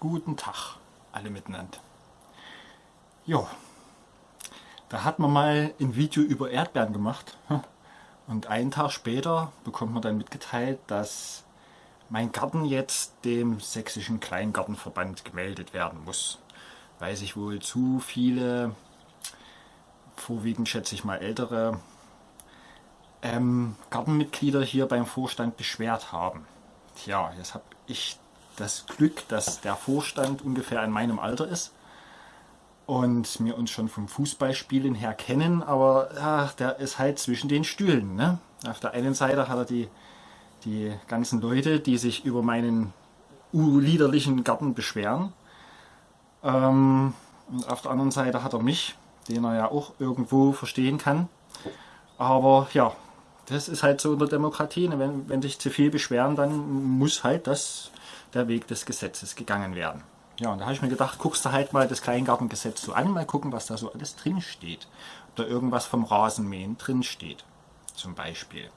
Guten Tag, alle miteinander. Jo, da hat man mal ein Video über Erdbeeren gemacht. Und einen Tag später bekommt man dann mitgeteilt, dass mein Garten jetzt dem Sächsischen Kleingartenverband gemeldet werden muss. Weil sich wohl zu viele, vorwiegend schätze ich mal ältere, ähm, Gartenmitglieder hier beim Vorstand beschwert haben. Tja, jetzt habe ich das Glück, dass der Vorstand ungefähr in meinem Alter ist und wir uns schon vom Fußballspielen her kennen, aber ach, der ist halt zwischen den Stühlen. Ne? Auf der einen Seite hat er die, die ganzen Leute, die sich über meinen liederlichen Garten beschweren. Ähm, und auf der anderen Seite hat er mich, den er ja auch irgendwo verstehen kann. Aber ja, das ist halt so in der Demokratie. Ne? Wenn, wenn sich zu viel beschweren, dann muss halt das der Weg des Gesetzes gegangen werden. Ja, und da habe ich mir gedacht, guckst du halt mal das Kleingartengesetz so an, mal gucken, was da so alles drin steht. Oder irgendwas vom Rasenmähen drin steht, zum Beispiel.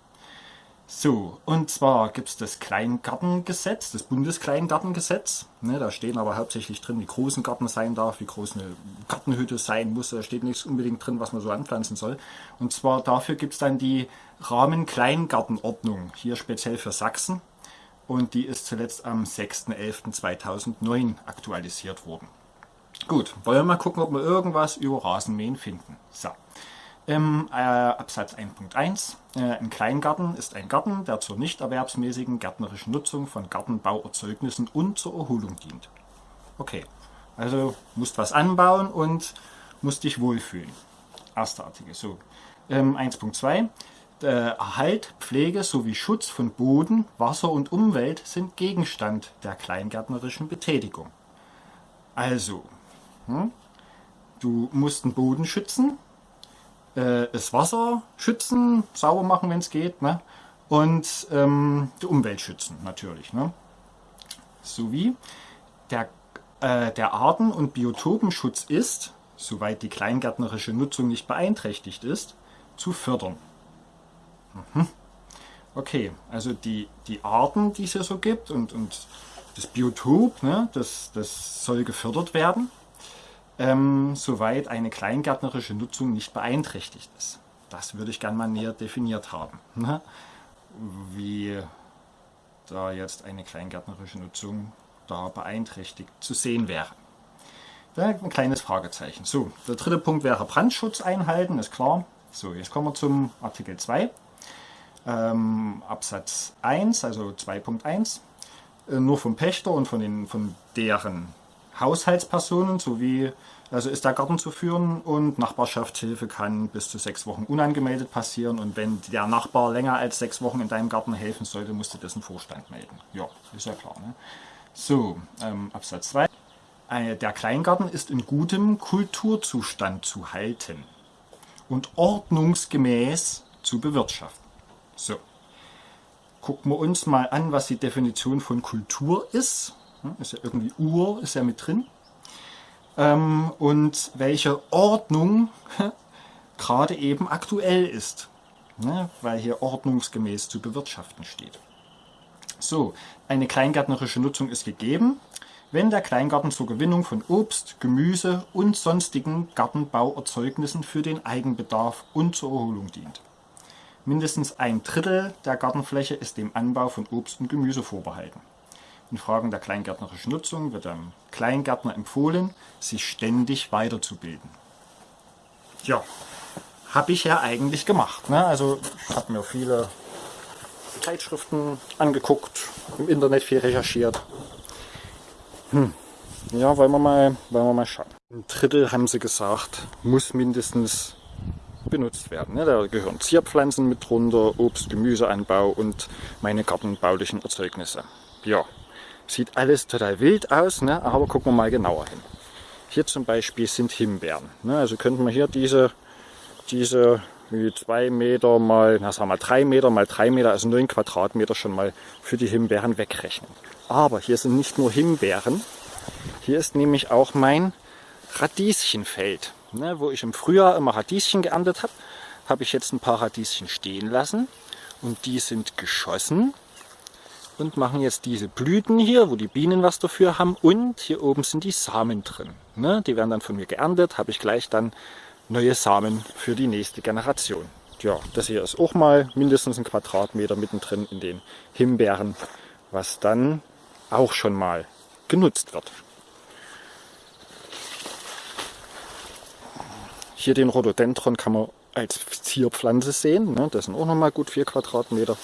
So, und zwar gibt es das Kleingartengesetz, das Bundeskleingartengesetz. Ne, da stehen aber hauptsächlich drin, wie groß ein Garten sein darf, wie groß eine Gartenhütte sein muss. Da steht nichts unbedingt drin, was man so anpflanzen soll. Und zwar dafür gibt es dann die Rahmen-Kleingartenordnung, hier speziell für Sachsen und die ist zuletzt am 6.11.2009 aktualisiert worden. Gut, wollen wir mal gucken, ob wir irgendwas über Rasenmähen finden. So, im äh, Absatz 1.1 äh, Ein Kleingarten ist ein Garten, der zur nicht erwerbsmäßigen gärtnerischen Nutzung von Gartenbauerzeugnissen und zur Erholung dient. Okay, also musst was anbauen und musst dich wohlfühlen. Erster Artikel. So, ähm, 1.2 äh, Erhalt, Pflege sowie Schutz von Boden, Wasser und Umwelt sind Gegenstand der kleingärtnerischen Betätigung. Also, hm, du musst den Boden schützen, äh, das Wasser schützen, sauber machen, wenn es geht, ne? und ähm, die Umwelt schützen natürlich. Ne? Sowie der, äh, der Arten- und Biotopenschutz ist, soweit die kleingärtnerische Nutzung nicht beeinträchtigt ist, zu fördern. Mhm. Okay, also die, die Arten, die es hier so gibt und, und das Biotop, ne, das, das soll gefördert werden, ähm, soweit eine kleingärtnerische Nutzung nicht beeinträchtigt ist. Das würde ich gerne mal näher definiert haben. Ne? Wie da jetzt eine kleingärtnerische Nutzung da beeinträchtigt zu sehen wäre. Da ein kleines Fragezeichen. So, der dritte Punkt wäre Brandschutz einhalten, ist klar. So, jetzt kommen wir zum Artikel 2 ähm, Absatz 1, also 2.1, äh, nur vom Pächter und von, den, von deren Haushaltspersonen sowie, also ist der Garten zu führen und Nachbarschaftshilfe kann bis zu sechs Wochen unangemeldet passieren und wenn der Nachbar länger als sechs Wochen in deinem Garten helfen sollte, musst du dessen Vorstand melden. Ja, ist ja klar. Ne? So, ähm, Absatz 2. Äh, der Kleingarten ist in gutem Kulturzustand zu halten und ordnungsgemäß zu bewirtschaften. So, gucken wir uns mal an, was die Definition von Kultur ist. Ist ja irgendwie Ur, ist ja mit drin. Ähm, und welche Ordnung gerade eben aktuell ist, ne? weil hier ordnungsgemäß zu bewirtschaften steht. So, eine kleingärtnerische Nutzung ist gegeben, wenn der Kleingarten zur Gewinnung von Obst, Gemüse und sonstigen Gartenbauerzeugnissen für den Eigenbedarf und zur Erholung dient. Mindestens ein Drittel der Gartenfläche ist dem Anbau von Obst und Gemüse vorbehalten. In Fragen der kleingärtnerischen Nutzung wird dem Kleingärtner empfohlen, sich ständig weiterzubilden. Ja, habe ich ja eigentlich gemacht. Ne? Also ich habe mir viele Zeitschriften angeguckt, im Internet viel recherchiert. Hm. Ja, wollen wir, mal, wollen wir mal schauen. Ein Drittel haben sie gesagt, muss mindestens benutzt werden. Ne? Da gehören Zierpflanzen mit drunter, Obst, Gemüseanbau und meine gartenbaulichen Erzeugnisse. Ja, sieht alles total wild aus, ne? aber gucken wir mal genauer hin. Hier zum Beispiel sind Himbeeren. Ne? Also könnten wir hier diese, diese wie zwei Meter mal, na sagen wir drei Meter mal drei Meter, also neun Quadratmeter schon mal für die Himbeeren wegrechnen. Aber hier sind nicht nur Himbeeren, hier ist nämlich auch mein Radieschenfeld. Ne, wo ich im Frühjahr immer Radieschen geerntet habe, habe ich jetzt ein paar Radieschen stehen lassen und die sind geschossen und machen jetzt diese Blüten hier, wo die Bienen was dafür haben. Und hier oben sind die Samen drin. Ne? Die werden dann von mir geerntet, habe ich gleich dann neue Samen für die nächste Generation. Ja, das hier ist auch mal mindestens ein Quadratmeter mittendrin in den Himbeeren, was dann auch schon mal genutzt wird. Hier den Rhododendron kann man als Zierpflanze sehen. Ne? Das sind auch noch mal gut 4 Quadratmeter.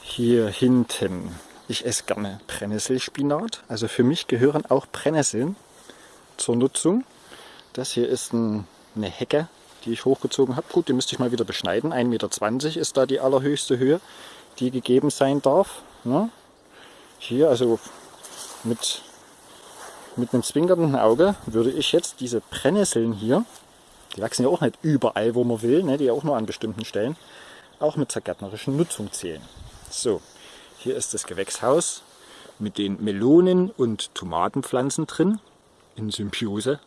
Hier hinten, ich esse gerne Brennnesselspinat. Also für mich gehören auch Brennnesseln zur Nutzung. Das hier ist ein, eine Hecke, die ich hochgezogen habe. Gut, die müsste ich mal wieder beschneiden. 1,20 Meter ist da die allerhöchste Höhe, die gegeben sein darf. Ne? Hier, also mit, mit einem zwinkernden Auge, würde ich jetzt diese Brennnesseln hier, die wachsen ja auch nicht überall, wo man will, ne? die ja auch nur an bestimmten Stellen, auch mit zur gärtnerischen Nutzung zählen. So, hier ist das Gewächshaus mit den Melonen- und Tomatenpflanzen drin, in Symbiose,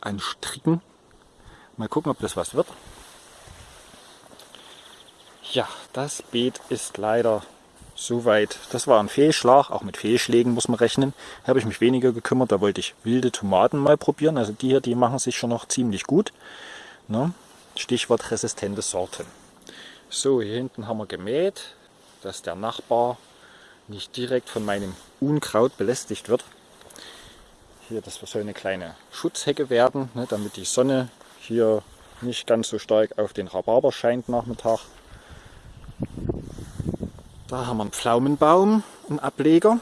an Stricken. Mal gucken, ob das was wird. Ja, das Beet ist leider soweit. Das war ein Fehlschlag, auch mit Fehlschlägen muss man rechnen. Da habe ich mich weniger gekümmert, da wollte ich wilde Tomaten mal probieren. Also die hier, die machen sich schon noch ziemlich gut. Ne? Stichwort resistente Sorten. So, hier hinten haben wir gemäht dass der Nachbar nicht direkt von meinem Unkraut belästigt wird. Hier, das soll eine kleine Schutzhecke werden, ne, damit die Sonne hier nicht ganz so stark auf den Rhabarber scheint Nachmittag. Da haben wir einen Pflaumenbaum, einen Ableger.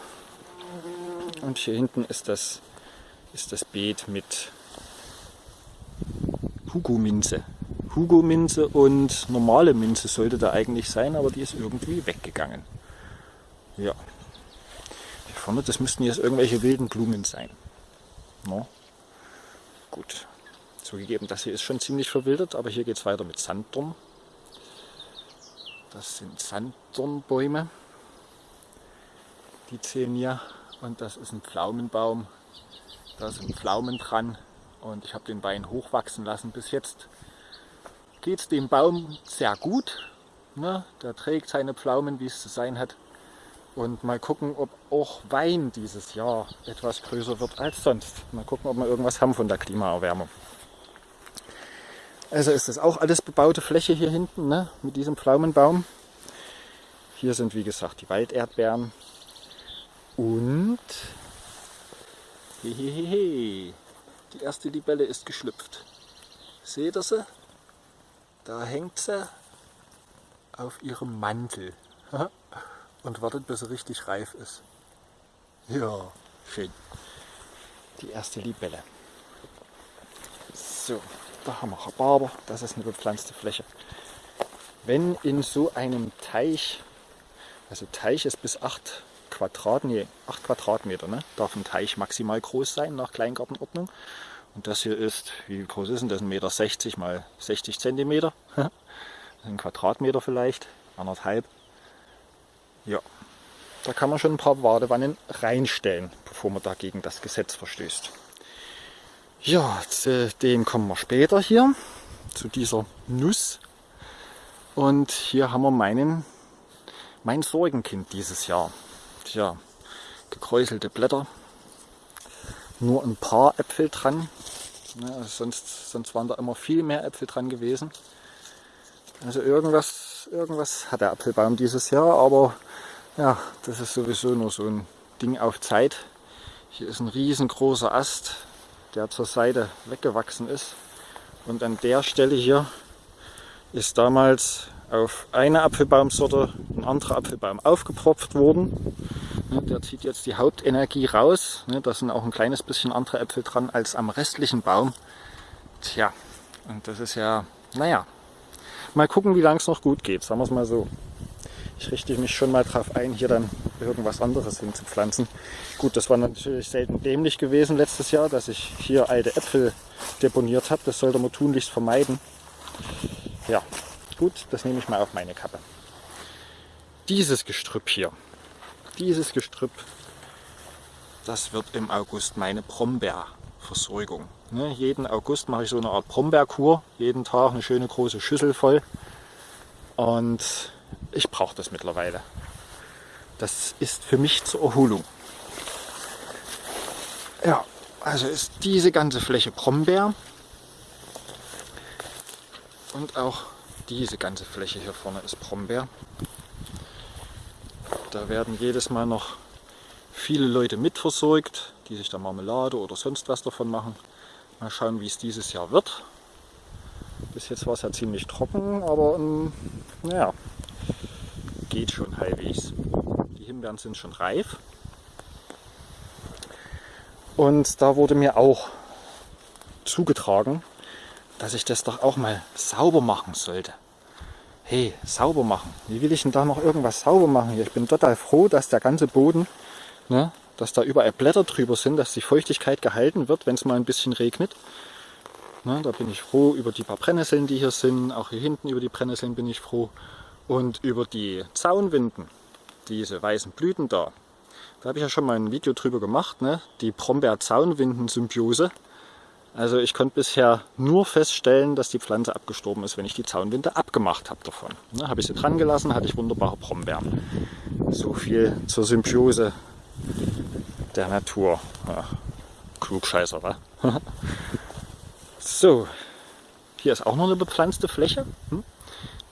Und hier hinten ist das, ist das Beet mit Hugo-Minze. Hugo-Minze und normale Minze sollte da eigentlich sein, aber die ist irgendwie weggegangen. Ja. Hier vorne, das müssten jetzt irgendwelche wilden Blumen sein. No. Gut. Zugegeben, das hier ist schon ziemlich verwildert, aber hier geht es weiter mit Sanddorn. Das sind Sanddornbäume. Die zählen hier. Und das ist ein Pflaumenbaum. Da sind Pflaumen dran. Und ich habe den Bein hochwachsen lassen bis jetzt geht es dem Baum sehr gut. Ne? Der trägt seine Pflaumen, wie es zu sein hat. Und mal gucken, ob auch Wein dieses Jahr etwas größer wird als sonst. Mal gucken, ob wir irgendwas haben von der Klimaerwärmung. Also ist das auch alles bebaute Fläche hier hinten ne? mit diesem Pflaumenbaum. Hier sind wie gesagt die Walderdbeeren. Und hehehe, die erste Libelle ist geschlüpft. Seht ihr sie? Da hängt sie auf ihrem Mantel und wartet, bis sie richtig reif ist. Ja, schön. Die erste Libelle. So, da haben wir Rhabarber. Das ist eine bepflanzte Fläche. Wenn in so einem Teich, also Teich ist bis 8 Quadrat, nee, 8 Quadratmeter, ne? darf ein Teich maximal groß sein nach Kleingartenordnung. Und das hier ist, wie groß ist denn das? 1,60 Meter mal 60 Zentimeter. ein Quadratmeter vielleicht, anderthalb. Ja, da kann man schon ein paar Badewannen reinstellen, bevor man dagegen das Gesetz verstößt. Ja, zu dem kommen wir später hier, zu dieser Nuss. Und hier haben wir meinen, mein Sorgenkind dieses Jahr. Tja, gekräuselte Blätter, nur ein paar Äpfel dran. Ja, also sonst, sonst waren da immer viel mehr Äpfel dran gewesen. Also irgendwas, irgendwas hat der Apfelbaum dieses Jahr, aber ja, das ist sowieso nur so ein Ding auf Zeit. Hier ist ein riesengroßer Ast, der zur Seite weggewachsen ist. Und an der Stelle hier ist damals auf eine Apfelbaumsorte ein anderer Apfelbaum aufgepropft worden. Ne, der zieht jetzt die Hauptenergie raus. Ne, da sind auch ein kleines bisschen andere Äpfel dran als am restlichen Baum. Tja, und das ist ja, naja, mal gucken, wie lange es noch gut geht, sagen wir es mal so. Ich richte mich schon mal darauf ein, hier dann irgendwas anderes hinzupflanzen. Gut, das war natürlich selten dämlich gewesen letztes Jahr, dass ich hier alte Äpfel deponiert habe. Das sollte man tunlichst vermeiden. Ja, Gut, das nehme ich mal auf meine Kappe. Dieses Gestrüpp hier, dieses Gestrüpp, das wird im August meine Brombeerversorgung. Ne, jeden August mache ich so eine Art Brombeerkur, jeden Tag eine schöne große Schüssel voll. Und ich brauche das mittlerweile. Das ist für mich zur Erholung. Ja, also ist diese ganze Fläche Brombeer und auch diese ganze Fläche hier vorne ist Brombeer. Da werden jedes Mal noch viele Leute mitversorgt, die sich da Marmelade oder sonst was davon machen. Mal schauen, wie es dieses Jahr wird. Bis jetzt war es ja ziemlich trocken, aber ähm, naja, geht schon halbwegs. Himbeeren sind schon reif. Und da wurde mir auch zugetragen, dass ich das doch auch mal sauber machen sollte. Hey, sauber machen. Wie will ich denn da noch irgendwas sauber machen hier? Ich bin total froh, dass der ganze Boden, ne, dass da überall Blätter drüber sind, dass die Feuchtigkeit gehalten wird, wenn es mal ein bisschen regnet. Ne, da bin ich froh über die paar Brennnesseln, die hier sind. Auch hier hinten über die Brennnesseln bin ich froh. Und über die Zaunwinden, diese weißen Blüten da, da habe ich ja schon mal ein Video drüber gemacht, ne? die Brombeer-Zaunwinden-Symbiose. Also ich konnte bisher nur feststellen, dass die Pflanze abgestorben ist, wenn ich die Zaunwinde abgemacht habe davon. Ne, habe ich sie dran gelassen, hatte ich wunderbare Brombeeren. So viel zur Symbiose der Natur. Ja, Klugscheißer, wa? so, hier ist auch noch eine bepflanzte Fläche. Hm?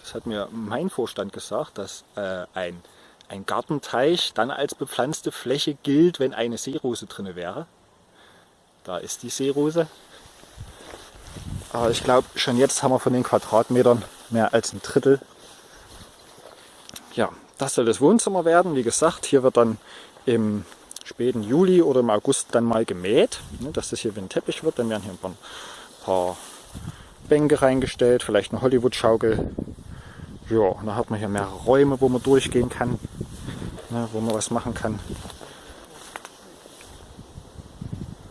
Das hat mir mein Vorstand gesagt, dass äh, ein, ein Gartenteich dann als bepflanzte Fläche gilt, wenn eine Seerose drin wäre. Da ist die Seerose. Aber ich glaube, schon jetzt haben wir von den Quadratmetern mehr als ein Drittel. Ja, das soll das Wohnzimmer werden. Wie gesagt, hier wird dann im späten Juli oder im August dann mal gemäht, ne, dass das hier wie ein Teppich wird. Dann werden hier ein paar, paar Bänke reingestellt, vielleicht eine Hollywood-Schaukel, ja, dann hat man hier mehrere Räume, wo man durchgehen kann, ne, wo man was machen kann.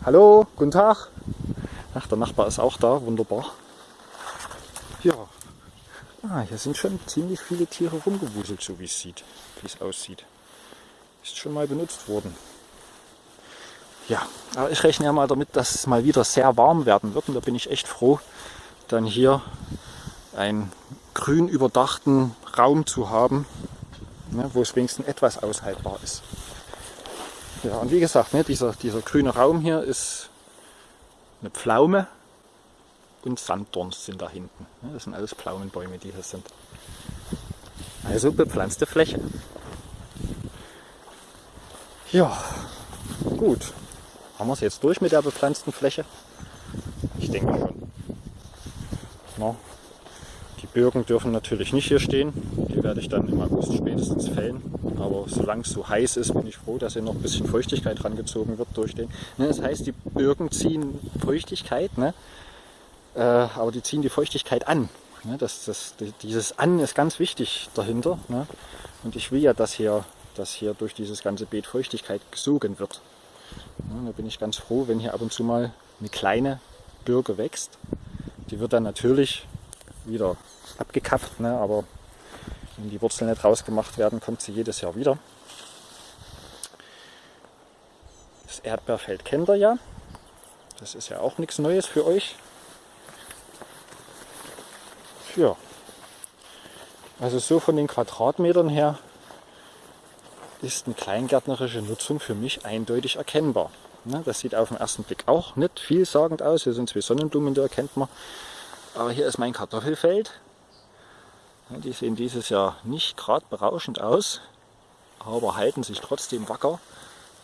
Hallo, guten Tag. Ach, der Nachbar ist auch da, wunderbar. Ja, ah, hier sind schon ziemlich viele Tiere rumgewuselt, so wie es sieht, wie es aussieht. Ist schon mal benutzt worden. Ja, aber ich rechne ja mal damit, dass es mal wieder sehr warm werden wird und da bin ich echt froh, dann hier ein grün überdachten Raum zu haben, ne, wo es wenigstens etwas aushaltbar ist. Ja, und wie gesagt, ne, dieser, dieser grüne Raum hier ist eine Pflaume und Sanddorn sind da hinten. Ne, das sind alles Pflaumenbäume, die hier sind. Also bepflanzte Fläche. Ja, gut. Haben wir es jetzt durch mit der bepflanzten Fläche? Ich denke schon. Birken dürfen natürlich nicht hier stehen. Die werde ich dann im August spätestens fällen. Aber solange es so heiß ist, bin ich froh, dass hier noch ein bisschen Feuchtigkeit rangezogen wird durch den. Ne, das heißt, die Birken ziehen Feuchtigkeit, ne? Äh, aber die ziehen die Feuchtigkeit an. Ne? Das, das, dieses An ist ganz wichtig dahinter. Ne? Und ich will ja, dass hier, dass hier durch dieses ganze Beet Feuchtigkeit gesogen wird. Ne? Da bin ich ganz froh, wenn hier ab und zu mal eine kleine Birke wächst. Die wird dann natürlich wieder abgekappt, ne? aber wenn die Wurzeln nicht rausgemacht werden, kommt sie jedes Jahr wieder. Das Erdbeerfeld kennt ihr ja. Das ist ja auch nichts Neues für euch. Ja. Also so von den Quadratmetern her ist eine kleingärtnerische Nutzung für mich eindeutig erkennbar. Ne, das sieht auf den ersten Blick auch nicht vielsagend aus. Hier sind zwei Sonnenblumen, die erkennt man. Aber hier ist mein Kartoffelfeld. Die sehen dieses Jahr nicht gerade berauschend aus, aber halten sich trotzdem wacker.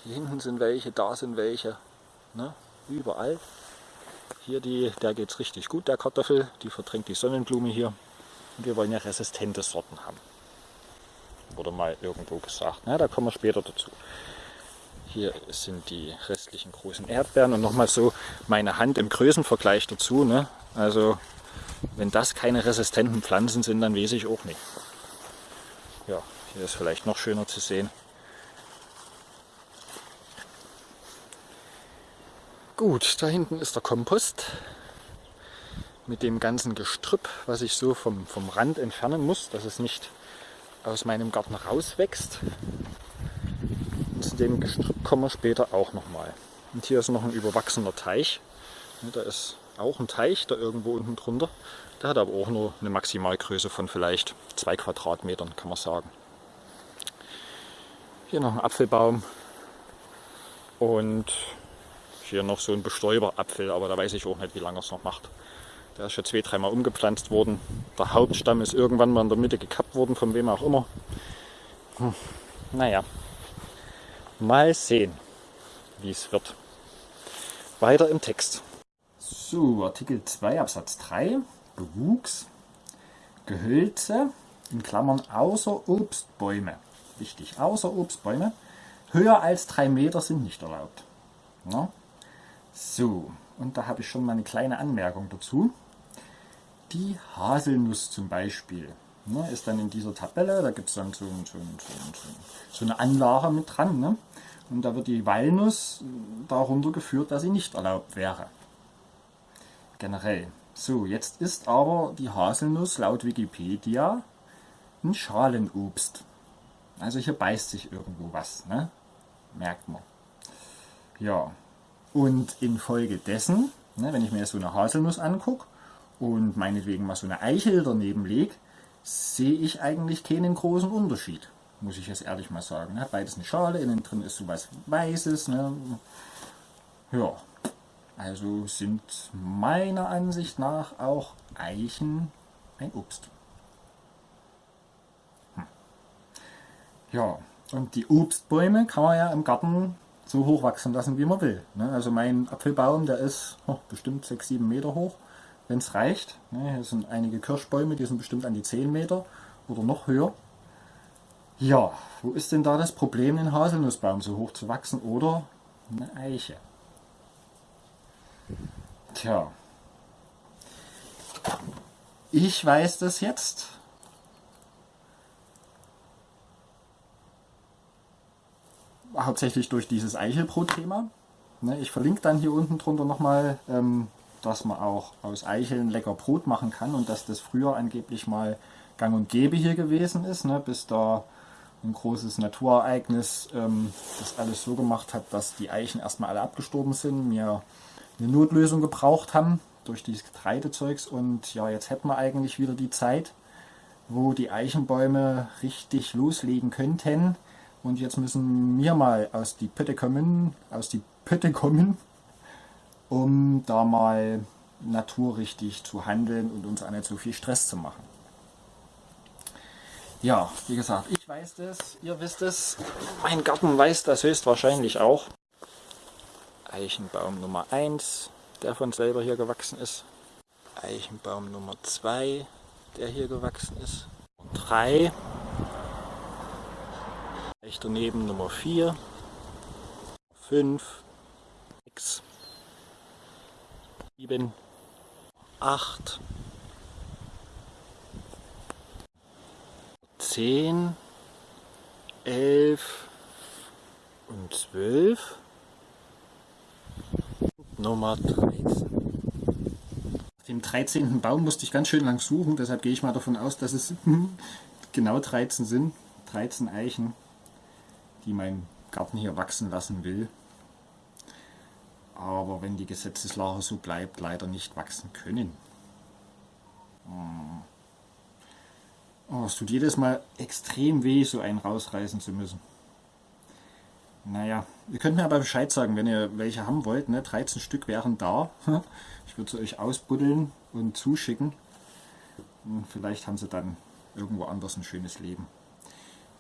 Hier hinten sind welche, da sind welche, ne? überall. Hier die, der geht es richtig gut, der Kartoffel, die verdrängt die Sonnenblume hier. Und wir wollen ja resistente Sorten haben. Wurde mal irgendwo gesagt, ne? da kommen wir später dazu. Hier sind die restlichen großen Erdbeeren und nochmal so meine Hand im Größenvergleich dazu. Ne? Also wenn das keine resistenten Pflanzen sind, dann weiß ich auch nicht. Ja, hier ist vielleicht noch schöner zu sehen. Gut, da hinten ist der Kompost mit dem ganzen Gestrüpp, was ich so vom, vom Rand entfernen muss, dass es nicht aus meinem Garten rauswächst. Zu dem Gestrüpp kommen wir später auch nochmal. Und hier ist noch ein überwachsener Teich. Da ist auch ein Teich da irgendwo unten drunter. Der hat aber auch nur eine Maximalgröße von vielleicht zwei Quadratmetern, kann man sagen. Hier noch ein Apfelbaum und hier noch so ein Bestäuberapfel, aber da weiß ich auch nicht, wie lange es noch macht. Der ist schon zwei, dreimal umgepflanzt worden. Der Hauptstamm ist irgendwann mal in der Mitte gekappt worden, von wem auch immer. Hm. Naja, mal sehen, wie es wird. Weiter im Text. So, Artikel 2 Absatz 3. Bewuchs, Gehölze, in Klammern außer Obstbäume. Wichtig, außer Obstbäume. Höher als drei Meter sind nicht erlaubt. Ja? So, und da habe ich schon mal eine kleine Anmerkung dazu. Die Haselnuss zum Beispiel ne, ist dann in dieser Tabelle, da gibt es dann so, so, so, so, eine Anlage mit dran. Ne? Und da wird die Walnuss darunter geführt, dass sie nicht erlaubt wäre. Generell. So, jetzt ist aber die Haselnuss laut Wikipedia ein Schalenobst. Also hier beißt sich irgendwo was, ne? merkt man. Ja, und infolgedessen, ne, wenn ich mir so eine Haselnuss angucke und meinetwegen mal so eine Eichel daneben lege, sehe ich eigentlich keinen großen Unterschied, muss ich jetzt ehrlich mal sagen. Ne? Beides eine Schale, innen drin ist so was Weißes. Ne? Ja, also sind meiner Ansicht nach auch Eichen ein Obst. Hm. Ja, und die Obstbäume kann man ja im Garten so hoch wachsen lassen, wie man will. Ne? Also mein Apfelbaum, der ist oh, bestimmt 6-7 Meter hoch, wenn es reicht. Ne? Hier sind einige Kirschbäume, die sind bestimmt an die 10 Meter oder noch höher. Ja, wo ist denn da das Problem, einen Haselnussbaum so hoch zu wachsen oder eine Eiche? Tja, ich weiß das jetzt. Hauptsächlich durch dieses Eichelbrot-Thema. Ne, ich verlinke dann hier unten drunter nochmal, ähm, dass man auch aus Eicheln lecker Brot machen kann und dass das früher angeblich mal gang und gäbe hier gewesen ist, ne, bis da ein großes Naturereignis ähm, das alles so gemacht hat, dass die Eichen erstmal alle abgestorben sind, mir eine Notlösung gebraucht haben durch dieses Getreidezeugs und ja, jetzt hätten wir eigentlich wieder die Zeit, wo die Eichenbäume richtig loslegen könnten und jetzt müssen wir mal aus die Pötte kommen, aus die Pötte kommen, um da mal naturrichtig zu handeln und uns auch nicht so viel Stress zu machen. Ja, wie gesagt, ich weiß das, ihr wisst es, mein Garten weiß das höchstwahrscheinlich auch. Eichenbaum Nummer 1, der von selber hier gewachsen ist. Eichenbaum Nummer 2, der hier gewachsen ist. Und 3, Gleich daneben Nummer 4, 5, 6, 7, 8, 10, 11 und 12 und Nummer 13. Auf dem 13. Baum musste ich ganz schön lang suchen, deshalb gehe ich mal davon aus, dass es genau 13 sind. 13 Eichen die mein Garten hier wachsen lassen will. Aber wenn die Gesetzeslage so bleibt, leider nicht wachsen können. Hm. Oh, es tut jedes Mal extrem weh, so einen rausreißen zu müssen. Naja, ihr könnt mir aber Bescheid sagen, wenn ihr welche haben wollt. Ne? 13 Stück wären da. Ich würde sie euch ausbuddeln und zuschicken. Und vielleicht haben sie dann irgendwo anders ein schönes Leben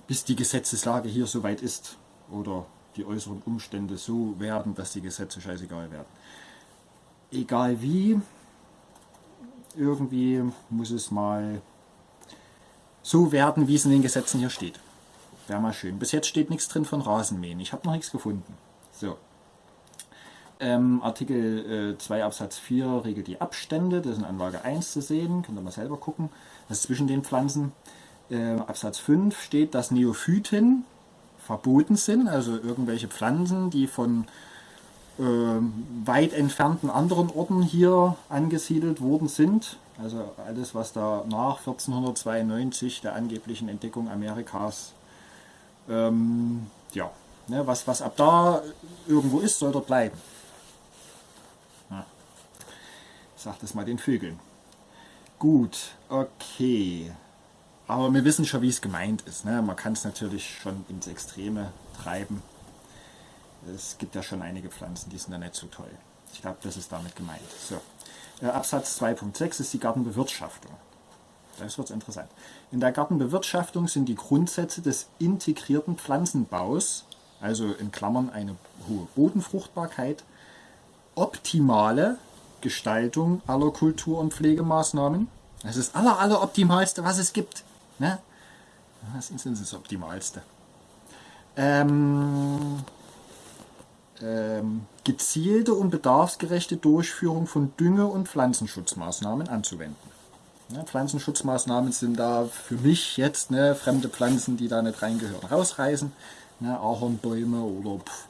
bis die Gesetzeslage hier soweit ist oder die äußeren Umstände so werden, dass die Gesetze scheißegal werden. Egal wie, irgendwie muss es mal so werden, wie es in den Gesetzen hier steht. Wäre mal schön. Bis jetzt steht nichts drin von Rasenmähen. Ich habe noch nichts gefunden. So. Ähm, Artikel äh, 2 Absatz 4 regelt die Abstände. Das ist in Anlage 1 zu sehen. Könnt ihr mal selber gucken. Das ist zwischen den Pflanzen äh, Absatz 5 steht, dass Neophyten verboten sind, also irgendwelche Pflanzen, die von äh, weit entfernten anderen Orten hier angesiedelt worden sind. Also alles, was da nach 1492 der angeblichen Entdeckung Amerikas, ähm, ja, ne, was, was ab da irgendwo ist, soll dort bleiben. Ja. sagt es mal den Vögeln. Gut, okay. Aber wir wissen schon, wie es gemeint ist. Ne? Man kann es natürlich schon ins Extreme treiben. Es gibt ja schon einige Pflanzen, die sind da nicht so toll. Ich glaube, das ist damit gemeint. So. Äh, Absatz 2.6 ist die Gartenbewirtschaftung. Das wird interessant. In der Gartenbewirtschaftung sind die Grundsätze des integrierten Pflanzenbaus, also in Klammern eine hohe Bodenfruchtbarkeit, optimale Gestaltung aller Kultur- und Pflegemaßnahmen. Das ist das aller, aller optimalste, was es gibt. Ne? Das ist das Optimalste. Ähm, ähm, gezielte und bedarfsgerechte Durchführung von Dünge- und Pflanzenschutzmaßnahmen anzuwenden. Ja, Pflanzenschutzmaßnahmen sind da für mich jetzt ne, fremde Pflanzen, die da nicht reingehören, rausreißen. Ne, Ahornbäume oder pff,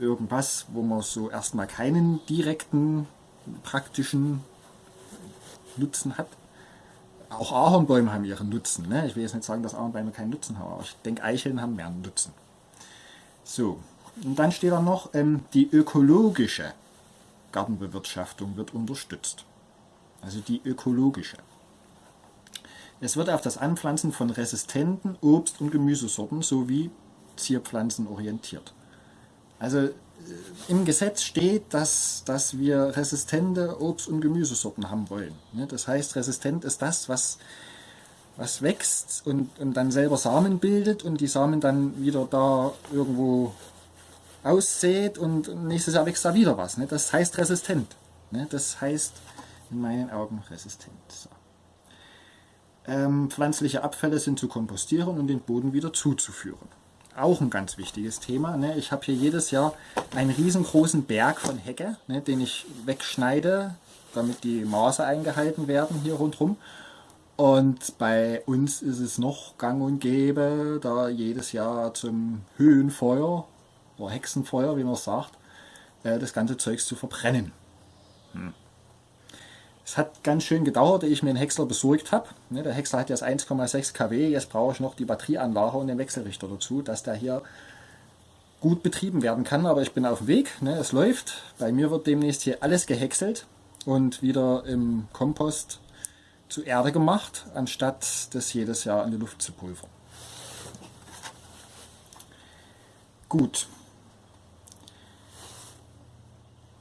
irgendwas, wo man so erstmal keinen direkten praktischen Nutzen hat. Auch Ahornbäume haben ihren Nutzen. Ne? Ich will jetzt nicht sagen, dass Ahornbäume keinen Nutzen haben, aber ich denke, Eicheln haben mehr Nutzen. So, und dann steht da noch, ähm, die ökologische Gartenbewirtschaftung wird unterstützt. Also die ökologische. Es wird auf das Anpflanzen von resistenten Obst- und Gemüsesorten sowie Zierpflanzen orientiert. Also äh, im Gesetz steht, dass, dass wir resistente Obst- und Gemüsesorten haben wollen. Ne? Das heißt, resistent ist das, was, was wächst und, und dann selber Samen bildet und die Samen dann wieder da irgendwo aussät und nächstes Jahr wächst da wieder was. Ne? Das heißt resistent. Ne? Das heißt in meinen Augen resistent. So. Ähm, pflanzliche Abfälle sind zu kompostieren und den Boden wieder zuzuführen. Auch ein ganz wichtiges Thema. Ne? Ich habe hier jedes Jahr einen riesengroßen Berg von Hecke, ne, den ich wegschneide, damit die Maße eingehalten werden hier rundherum. Und bei uns ist es noch gang und gäbe, da jedes Jahr zum Höhenfeuer oder Hexenfeuer, wie man sagt, äh, das ganze Zeugs zu verbrennen. Hm. Es hat ganz schön gedauert, ehe ich mir einen Häcksler besorgt habe. Ne, der Häcksler hat jetzt 1,6 kW, jetzt brauche ich noch die Batterieanlage und den Wechselrichter dazu, dass der hier gut betrieben werden kann. Aber ich bin auf dem Weg, ne, es läuft. Bei mir wird demnächst hier alles gehäckselt und wieder im Kompost zu Erde gemacht, anstatt das jedes Jahr in die Luft zu pulvern. Gut.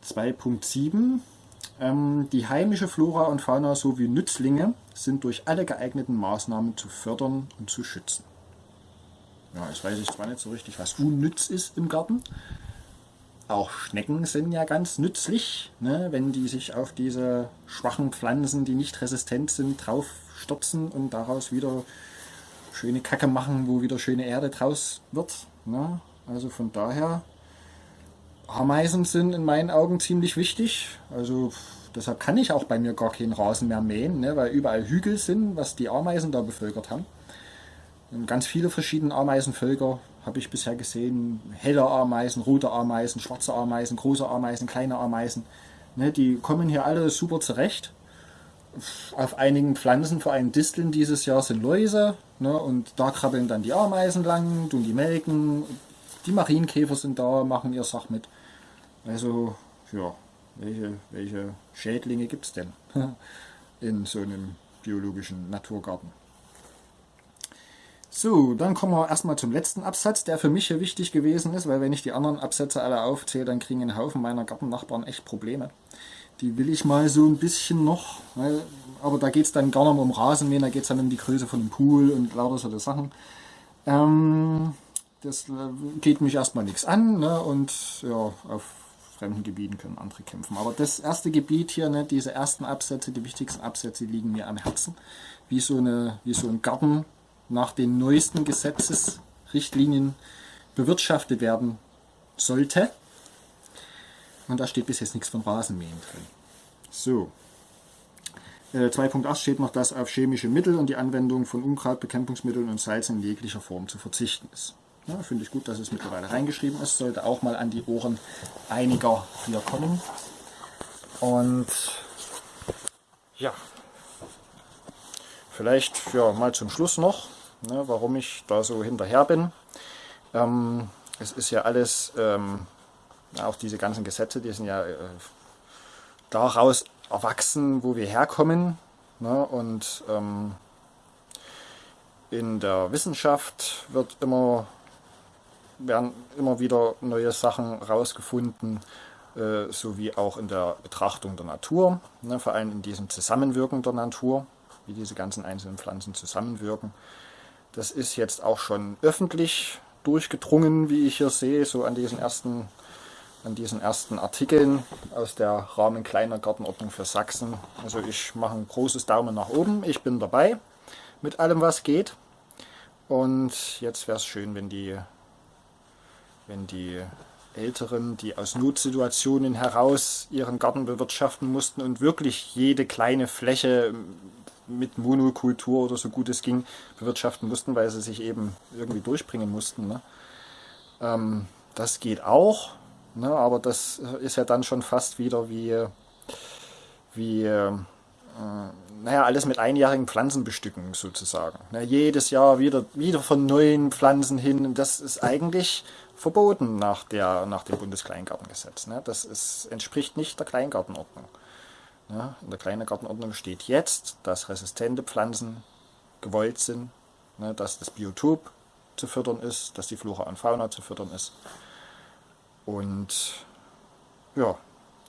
2.7 ähm, die heimische Flora und Fauna sowie Nützlinge sind durch alle geeigneten Maßnahmen zu fördern und zu schützen. Ja, ich weiß zwar nicht so richtig, was unnütz ist im Garten. Auch Schnecken sind ja ganz nützlich, ne, wenn die sich auf diese schwachen Pflanzen, die nicht resistent sind, drauf stürzen und daraus wieder schöne Kacke machen, wo wieder schöne Erde draus wird. Ne? Also von daher Ameisen sind in meinen Augen ziemlich wichtig. Also deshalb kann ich auch bei mir gar keinen Rasen mehr mähen, ne, weil überall Hügel sind, was die Ameisen da bevölkert haben. Und ganz viele verschiedene Ameisenvölker habe ich bisher gesehen. Helle Ameisen, rote Ameisen, schwarze Ameisen, große Ameisen, kleine Ameisen. Ne, die kommen hier alle super zurecht. Auf einigen Pflanzen, vor allem Disteln dieses Jahr, sind Läuse. Ne, und da krabbeln dann die Ameisen lang, tun die melken. Die Marienkäfer sind da, machen ihr Sach mit. Also, ja, welche, welche Schädlinge gibt es denn in so einem biologischen Naturgarten? So, dann kommen wir erstmal zum letzten Absatz, der für mich hier wichtig gewesen ist, weil wenn ich die anderen Absätze alle aufzähle, dann kriegen ein Haufen meiner Gartennachbarn echt Probleme. Die will ich mal so ein bisschen noch, weil, aber da geht es dann gar nicht mehr um Rasenmähen, da geht es dann um die Größe von dem Pool und lauter solche Sachen. Ähm, das äh, geht mich erstmal nichts an ne, und ja, auf fremden Gebieten können andere kämpfen. Aber das erste Gebiet hier, ne, diese ersten Absätze, die wichtigsten Absätze liegen mir am Herzen. Wie so, eine, wie so ein Garten nach den neuesten Gesetzesrichtlinien bewirtschaftet werden sollte. Und da steht bis jetzt nichts von Rasenmähen drin. So. 2.8 äh, steht noch, dass auf chemische Mittel und die Anwendung von Unkrautbekämpfungsmitteln und Salz in jeglicher Form zu verzichten ist. Ja, Finde ich gut, dass es mittlerweile reingeschrieben ist. Sollte auch mal an die Ohren einiger hier kommen. Und ja, vielleicht für mal zum Schluss noch, ne, warum ich da so hinterher bin. Ähm, es ist ja alles, ähm, auch diese ganzen Gesetze, die sind ja äh, daraus erwachsen, wo wir herkommen. Ne? Und ähm, in der Wissenschaft wird immer, werden immer wieder neue Sachen rausgefunden, äh, sowie auch in der Betrachtung der Natur, ne? vor allem in diesem Zusammenwirken der Natur, wie diese ganzen einzelnen Pflanzen zusammenwirken. Das ist jetzt auch schon öffentlich durchgedrungen, wie ich hier sehe, so an diesen ersten an diesen ersten Artikeln aus der Rahmen Kleiner Gartenordnung für Sachsen. Also ich mache ein großes Daumen nach oben, ich bin dabei mit allem was geht. Und jetzt wäre es schön, wenn die, wenn die Älteren, die aus Notsituationen heraus ihren Garten bewirtschaften mussten und wirklich jede kleine Fläche mit Monokultur oder so gut es ging bewirtschaften mussten, weil sie sich eben irgendwie durchbringen mussten. Ne? Ähm, das geht auch. Ne, aber das ist ja dann schon fast wieder wie, wie äh, naja, alles mit einjährigen Pflanzen bestücken sozusagen. Ne, jedes Jahr wieder, wieder von neuen Pflanzen hin. Das ist eigentlich verboten nach, der, nach dem Bundeskleingartengesetz. Ne? Das ist, entspricht nicht der Kleingartenordnung. Ne? In der Kleingartenordnung steht jetzt, dass resistente Pflanzen gewollt sind, ne? dass das Biotop zu fördern ist, dass die Flora und Fauna zu fördern ist und ja,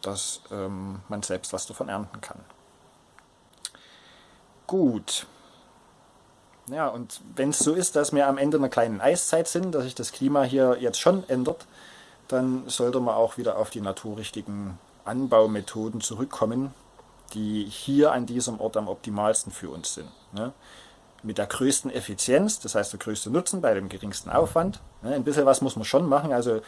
dass ähm, man selbst was davon ernten kann. Gut. Ja, und wenn es so ist, dass wir am Ende einer kleinen Eiszeit sind, dass sich das Klima hier jetzt schon ändert, dann sollte man auch wieder auf die naturrichtigen Anbaumethoden zurückkommen, die hier an diesem Ort am optimalsten für uns sind. Ne? Mit der größten Effizienz, das heißt der größte Nutzen bei dem geringsten Aufwand. Ne? Ein bisschen was muss man schon machen, also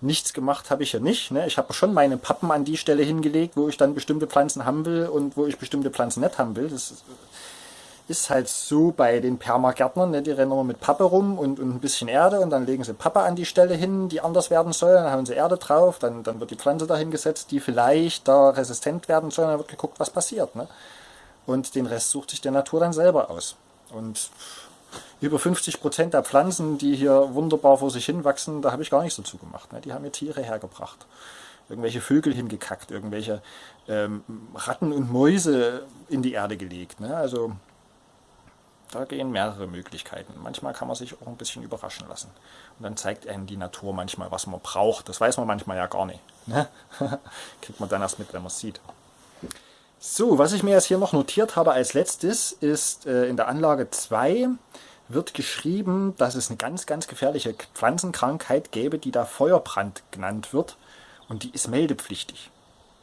nichts gemacht habe ich ja nicht. Ne? Ich habe schon meine Pappen an die Stelle hingelegt, wo ich dann bestimmte Pflanzen haben will und wo ich bestimmte Pflanzen nicht haben will. Das ist halt so bei den Permagärtnern. Ne? Die rennen immer mit Pappe rum und, und ein bisschen Erde und dann legen sie Pappe an die Stelle hin, die anders werden soll. Dann haben sie Erde drauf, dann, dann wird die Pflanze dahin gesetzt, die vielleicht da resistent werden soll. Dann wird geguckt, was passiert. Ne? Und den Rest sucht sich der Natur dann selber aus. Und über 50 Prozent der Pflanzen, die hier wunderbar vor sich hin wachsen, da habe ich gar nichts dazu gemacht. Ne? Die haben mir Tiere hergebracht. Irgendwelche Vögel hingekackt, irgendwelche ähm, Ratten und Mäuse in die Erde gelegt. Ne? Also da gehen mehrere Möglichkeiten. Manchmal kann man sich auch ein bisschen überraschen lassen. Und dann zeigt einem die Natur manchmal, was man braucht. Das weiß man manchmal ja gar nicht. Ne? Kriegt man dann erst mit, wenn man es sieht. So, was ich mir jetzt hier noch notiert habe als letztes, ist äh, in der Anlage 2 wird geschrieben, dass es eine ganz, ganz gefährliche Pflanzenkrankheit gäbe, die da Feuerbrand genannt wird und die ist meldepflichtig.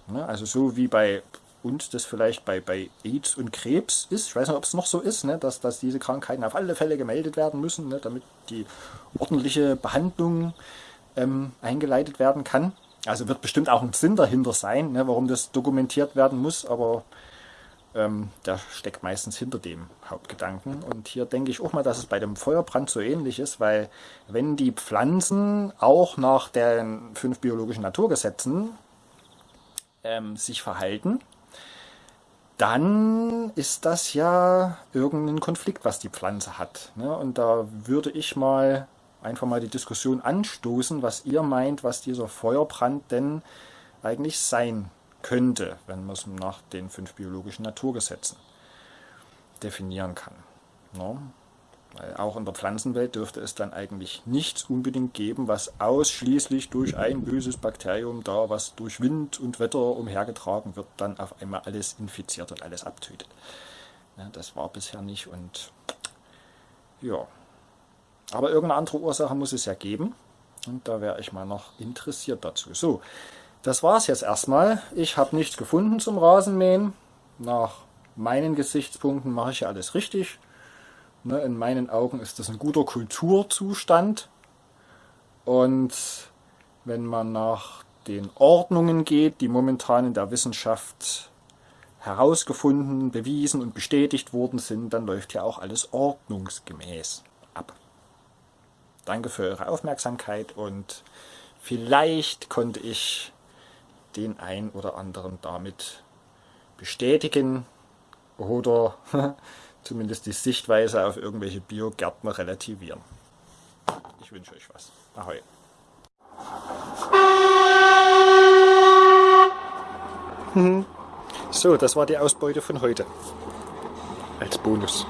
Ne? Also so wie bei uns das vielleicht bei, bei AIDS und Krebs ist, ich weiß nicht, ob es noch so ist, ne? dass, dass diese Krankheiten auf alle Fälle gemeldet werden müssen, ne? damit die ordentliche Behandlung ähm, eingeleitet werden kann. Also wird bestimmt auch ein Sinn dahinter sein, ne? warum das dokumentiert werden muss, aber ähm, der steckt meistens hinter dem Hauptgedanken. Und hier denke ich auch mal, dass es bei dem Feuerbrand so ähnlich ist, weil wenn die Pflanzen auch nach den fünf biologischen Naturgesetzen ähm, sich verhalten, dann ist das ja irgendein Konflikt, was die Pflanze hat. Ne? Und da würde ich mal einfach mal die Diskussion anstoßen, was ihr meint, was dieser Feuerbrand denn eigentlich sein könnte, wenn man es nach den fünf biologischen Naturgesetzen definieren kann. No? Auch in der Pflanzenwelt dürfte es dann eigentlich nichts unbedingt geben, was ausschließlich durch ein böses Bakterium da, was durch Wind und Wetter umhergetragen wird, dann auf einmal alles infiziert und alles abtötet. Ja, das war bisher nicht und ja. Aber irgendeine andere Ursache muss es ja geben. Und da wäre ich mal noch interessiert dazu. So, das war es jetzt erstmal. Ich habe nichts gefunden zum Rasenmähen. Nach meinen Gesichtspunkten mache ich ja alles richtig. Ne, in meinen Augen ist das ein guter Kulturzustand. Und wenn man nach den Ordnungen geht, die momentan in der Wissenschaft herausgefunden, bewiesen und bestätigt worden sind, dann läuft ja auch alles ordnungsgemäß ab. Danke für eure Aufmerksamkeit und vielleicht konnte ich den ein oder anderen damit bestätigen oder zumindest die Sichtweise auf irgendwelche Biogärtner relativieren. Ich wünsche euch was. Ahoi. So, das war die Ausbeute von heute. Als Bonus.